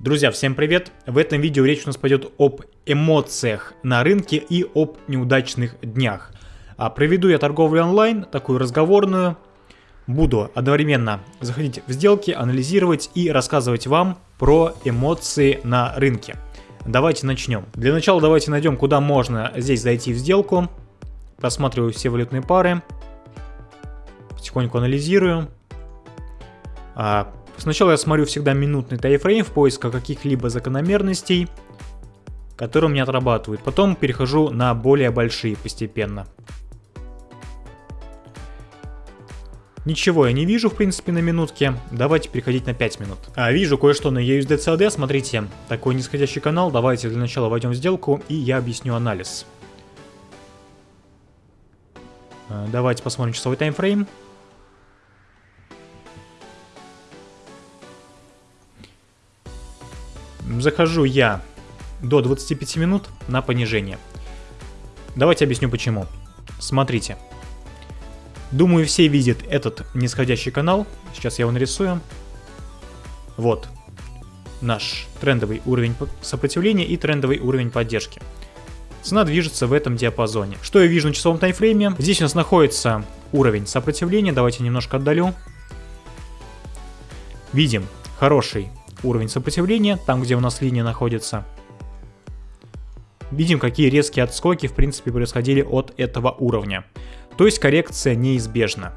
Друзья, всем привет! В этом видео речь у нас пойдет об эмоциях на рынке и об неудачных днях. А проведу я торговлю онлайн, такую разговорную. Буду одновременно заходить в сделки, анализировать и рассказывать вам про эмоции на рынке. Давайте начнем. Для начала давайте найдем, куда можно здесь зайти в сделку. Просматриваю все валютные пары. Потихоньку анализирую. Сначала я смотрю всегда минутный тайфрейм в поисках каких-либо закономерностей, которые меня отрабатывают. Потом перехожу на более большие постепенно. Ничего я не вижу, в принципе, на минутке. Давайте переходить на 5 минут. А, вижу кое-что на USDCAD. Смотрите, такой нисходящий канал. Давайте для начала войдем в сделку, и я объясню анализ. А, давайте посмотрим часовой таймфрейм. Захожу я до 25 минут на понижение. Давайте объясню почему. Смотрите. Думаю, все видят этот нисходящий канал. Сейчас я его нарисую. Вот. Наш трендовый уровень сопротивления и трендовый уровень поддержки. Цена движется в этом диапазоне. Что я вижу на часовом таймфрейме? Здесь у нас находится уровень сопротивления. Давайте немножко отдалю. Видим хороший уровень сопротивления, там где у нас линия находится. Видим, какие резкие отскоки в принципе происходили от этого уровня. То есть коррекция неизбежна.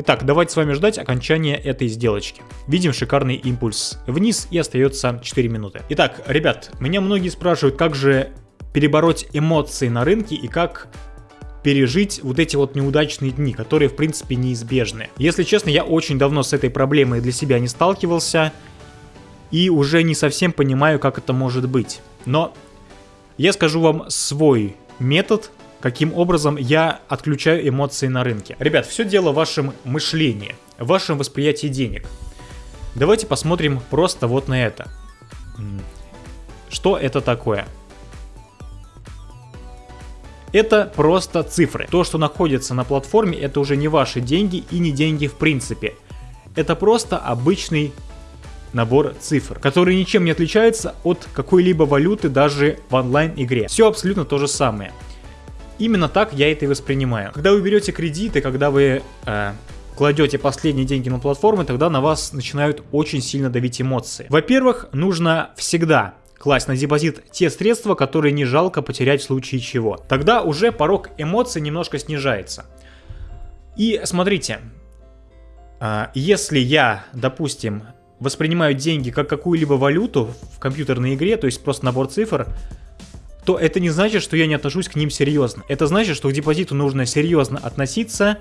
Итак, давайте с вами ждать окончания этой сделочки. Видим шикарный импульс вниз и остается 4 минуты. Итак, ребят, меня многие спрашивают, как же перебороть эмоции на рынке и как пережить вот эти вот неудачные дни, которые в принципе неизбежны. Если честно, я очень давно с этой проблемой для себя не сталкивался и уже не совсем понимаю, как это может быть. Но я скажу вам свой метод, каким образом я отключаю эмоции на рынке. Ребят, все дело в вашем мышлении, в вашем восприятии денег. Давайте посмотрим просто вот на это. Что это такое? Это просто цифры. То, что находится на платформе, это уже не ваши деньги и не деньги в принципе. Это просто обычный набор цифр, который ничем не отличается от какой-либо валюты даже в онлайн-игре. Все абсолютно то же самое. Именно так я это и воспринимаю. Когда вы берете кредиты, когда вы э, кладете последние деньги на платформы, тогда на вас начинают очень сильно давить эмоции. Во-первых, нужно всегда класть на депозит те средства, которые не жалко потерять в случае чего. Тогда уже порог эмоций немножко снижается. И смотрите, а, если я, допустим, воспринимаю деньги как какую-либо валюту в компьютерной игре, то есть просто набор цифр, то это не значит, что я не отношусь к ним серьезно. Это значит, что к депозиту нужно серьезно относиться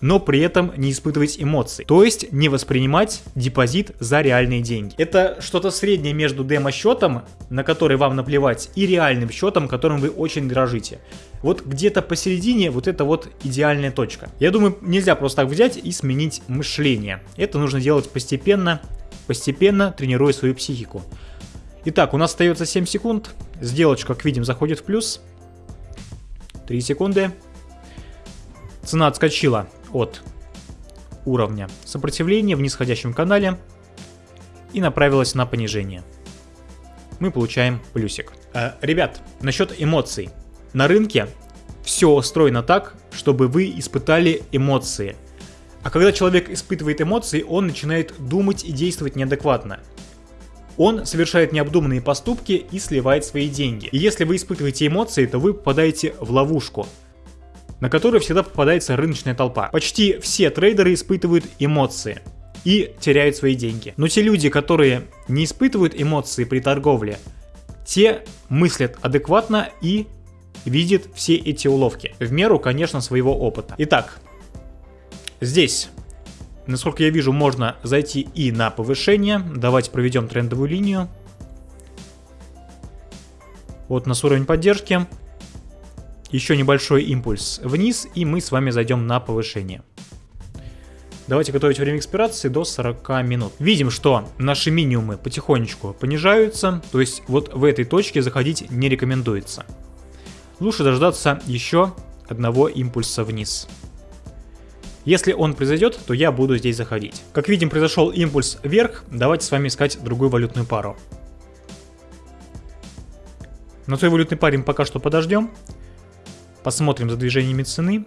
но при этом не испытывать эмоций. То есть не воспринимать депозит за реальные деньги. Это что-то среднее между демо-счетом, на который вам наплевать, и реальным счетом, которым вы очень дорожите. Вот где-то посередине вот это вот идеальная точка. Я думаю, нельзя просто так взять и сменить мышление. Это нужно делать постепенно, постепенно тренируя свою психику. Итак, у нас остается 7 секунд. Сделочка, как видим, заходит в плюс. 3 секунды. Цена отскочила от уровня сопротивления в нисходящем канале и направилась на понижение. Мы получаем плюсик. Э, ребят, насчет эмоций. На рынке все устроено так, чтобы вы испытали эмоции. А когда человек испытывает эмоции, он начинает думать и действовать неадекватно. Он совершает необдуманные поступки и сливает свои деньги. И если вы испытываете эмоции, то вы попадаете в ловушку на которую всегда попадается рыночная толпа. Почти все трейдеры испытывают эмоции и теряют свои деньги. Но те люди, которые не испытывают эмоции при торговле, те мыслят адекватно и видят все эти уловки. В меру, конечно, своего опыта. Итак, здесь, насколько я вижу, можно зайти и на повышение. Давайте проведем трендовую линию. Вот у нас уровень поддержки еще небольшой импульс вниз, и мы с вами зайдем на повышение. Давайте готовить время экспирации до 40 минут. Видим, что наши минимумы потихонечку понижаются, то есть вот в этой точке заходить не рекомендуется. Лучше дождаться еще одного импульса вниз. Если он произойдет, то я буду здесь заходить. Как видим, произошел импульс вверх. Давайте с вами искать другую валютную пару. На той валютной паре мы пока что подождем. Посмотрим за движениями цены.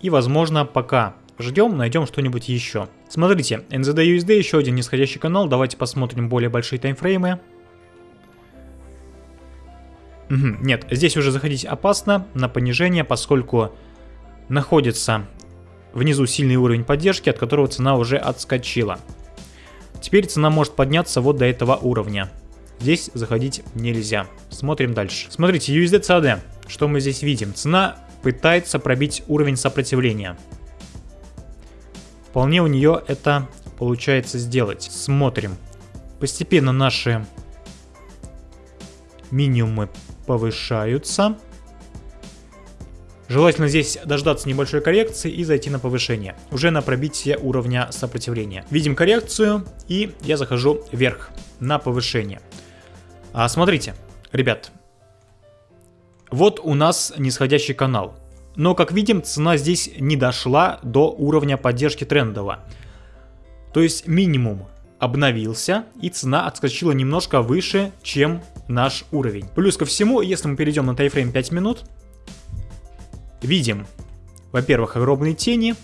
И, возможно, пока ждем, найдем что-нибудь еще. Смотрите, NZD-USD еще один нисходящий канал. Давайте посмотрим более большие таймфреймы. Нет, здесь уже заходить опасно на понижение, поскольку находится внизу сильный уровень поддержки, от которого цена уже отскочила. Теперь цена может подняться вот до этого уровня. Здесь заходить нельзя. Смотрим дальше. Смотрите, USD-CAD. Что мы здесь видим? Цена пытается пробить уровень сопротивления. Вполне у нее это получается сделать. Смотрим. Постепенно наши минимумы повышаются. Желательно здесь дождаться небольшой коррекции и зайти на повышение, уже на пробитие уровня сопротивления. Видим коррекцию и я захожу вверх на повышение. А, смотрите, ребят, вот у нас нисходящий канал. Но, как видим, цена здесь не дошла до уровня поддержки трендового. То есть минимум обновился и цена отскочила немножко выше, чем наш уровень. Плюс ко всему, если мы перейдем на тайфрейм 5 минут, видим, во-первых, огромные тени,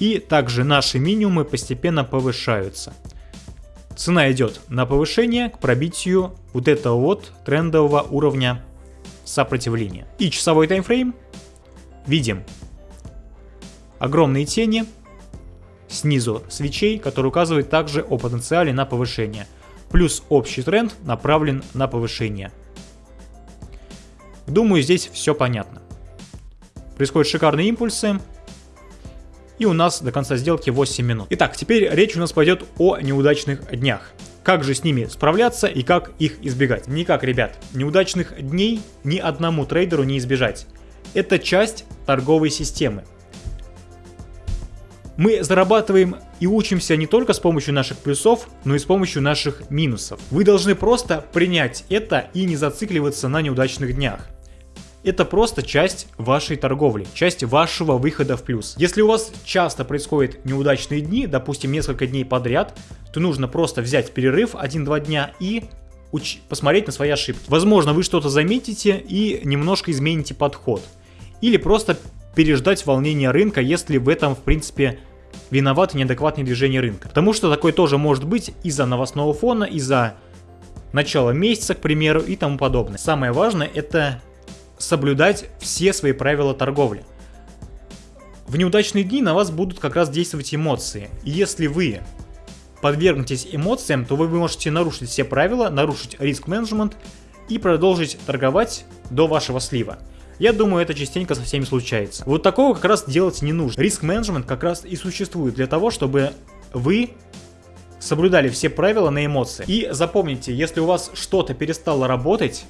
и также наши минимумы постепенно повышаются. Цена идет на повышение к пробитию вот этого вот трендового уровня сопротивления. И часовой таймфрейм. Видим огромные тени снизу свечей, который указывает также о потенциале на повышение. Плюс общий тренд направлен на повышение. Думаю, здесь все понятно. Происходят шикарные импульсы. И у нас до конца сделки 8 минут. Итак, теперь речь у нас пойдет о неудачных днях. Как же с ними справляться и как их избегать? Никак, ребят, неудачных дней ни одному трейдеру не избежать. Это часть торговой системы. Мы зарабатываем и учимся не только с помощью наших плюсов, но и с помощью наших минусов. Вы должны просто принять это и не зацикливаться на неудачных днях. Это просто часть вашей торговли, часть вашего выхода в плюс. Если у вас часто происходят неудачные дни, допустим несколько дней подряд, то нужно просто взять перерыв 1-2 дня и уч посмотреть на свои ошибки. Возможно, вы что-то заметите и немножко измените подход. Или просто переждать волнение рынка, если в этом, в принципе, виноваты неадекватные движения рынка. Потому что такое тоже может быть из-за новостного фона, из-за начала месяца, к примеру, и тому подобное. Самое важное это соблюдать все свои правила торговли. В неудачные дни на вас будут как раз действовать эмоции. И если вы подвергнетесь эмоциям, то вы можете нарушить все правила, нарушить риск-менеджмент и продолжить торговать до вашего слива. Я думаю, это частенько со всеми случается. Вот такого как раз делать не нужно. Риск-менеджмент как раз и существует для того, чтобы вы соблюдали все правила на эмоции. И запомните, если у вас что-то перестало работать,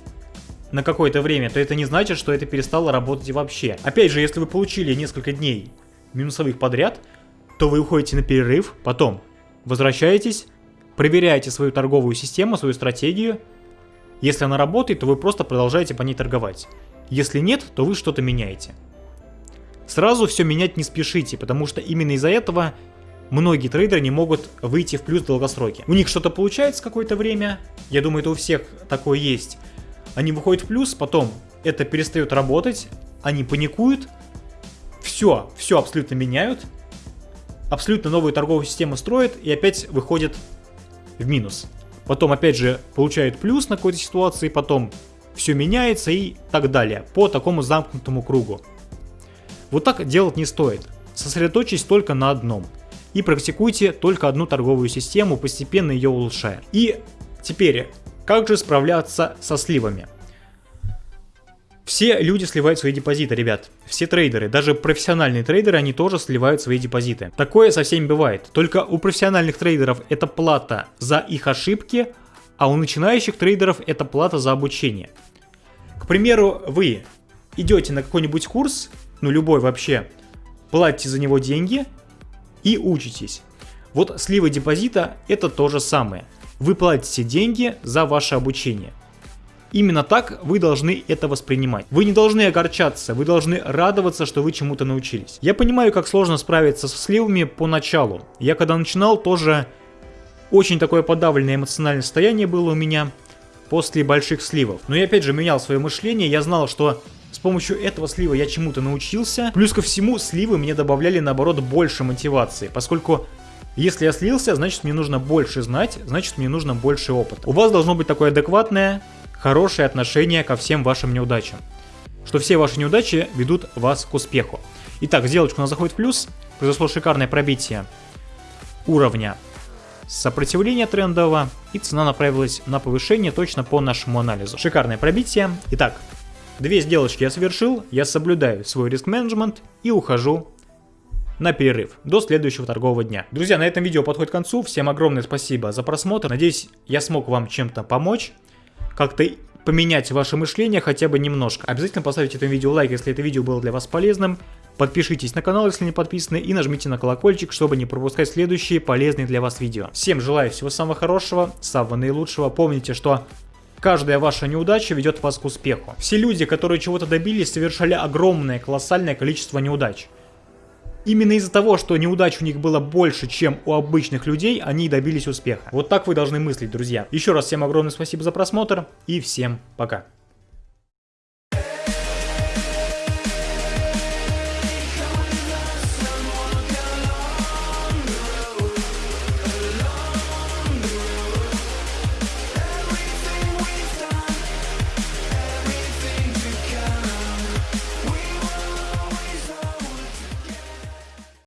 на какое-то время, то это не значит, что это перестало работать вообще. Опять же, если вы получили несколько дней минусовых подряд, то вы уходите на перерыв, потом возвращаетесь, проверяете свою торговую систему, свою стратегию. Если она работает, то вы просто продолжаете по ней торговать. Если нет, то вы что-то меняете. Сразу все менять не спешите, потому что именно из-за этого многие трейдеры не могут выйти в плюс в. У них что-то получается какое-то время, я думаю, это у всех такое есть. Они выходят в плюс, потом это перестает работать, они паникуют, все, все абсолютно меняют, абсолютно новую торговую систему строят и опять выходят в минус. Потом опять же получают плюс на какой-то ситуации, потом все меняется и так далее, по такому замкнутому кругу. Вот так делать не стоит. Сосредоточьтесь только на одном. И практикуйте только одну торговую систему, постепенно ее улучшая. И теперь, как же справляться со сливами? Все люди сливают свои депозиты, ребят. Все трейдеры, даже профессиональные трейдеры, они тоже сливают свои депозиты. Такое со всеми бывает. Только у профессиональных трейдеров это плата за их ошибки, а у начинающих трейдеров это плата за обучение. К примеру, вы идете на какой-нибудь курс, ну любой вообще, платите за него деньги и учитесь. Вот сливы депозита это то же самое. Вы платите деньги за ваше обучение. Именно так вы должны это воспринимать. Вы не должны огорчаться, вы должны радоваться, что вы чему-то научились. Я понимаю, как сложно справиться со сливами поначалу. Я когда начинал, тоже очень такое подавленное эмоциональное состояние было у меня после больших сливов. Но я опять же менял свое мышление, я знал, что с помощью этого слива я чему-то научился. Плюс ко всему, сливы мне добавляли наоборот больше мотивации, поскольку если я слился, значит мне нужно больше знать, значит мне нужно больше опыта. У вас должно быть такое адекватное, хорошее отношение ко всем вашим неудачам. Что все ваши неудачи ведут вас к успеху. Итак, сделочка у нас заходит в плюс. Произошло шикарное пробитие уровня сопротивления трендового. И цена направилась на повышение точно по нашему анализу. Шикарное пробитие. Итак, две сделочки я совершил. Я соблюдаю свой риск-менеджмент и ухожу на перерыв до следующего торгового дня. Друзья, на этом видео подходит к концу. Всем огромное спасибо за просмотр. Надеюсь, я смог вам чем-то помочь как-то поменять ваше мышление хотя бы немножко. Обязательно поставьте этому видео лайк, если это видео было для вас полезным. Подпишитесь на канал, если не подписаны, и нажмите на колокольчик, чтобы не пропускать следующие полезные для вас видео. Всем желаю всего самого хорошего, самого наилучшего. Помните, что Каждая ваша неудача ведет вас к успеху. Все люди, которые чего-то добились, совершали огромное, колоссальное количество неудач. Именно из-за того, что неудач у них было больше, чем у обычных людей, они добились успеха. Вот так вы должны мыслить, друзья. Еще раз всем огромное спасибо за просмотр и всем пока.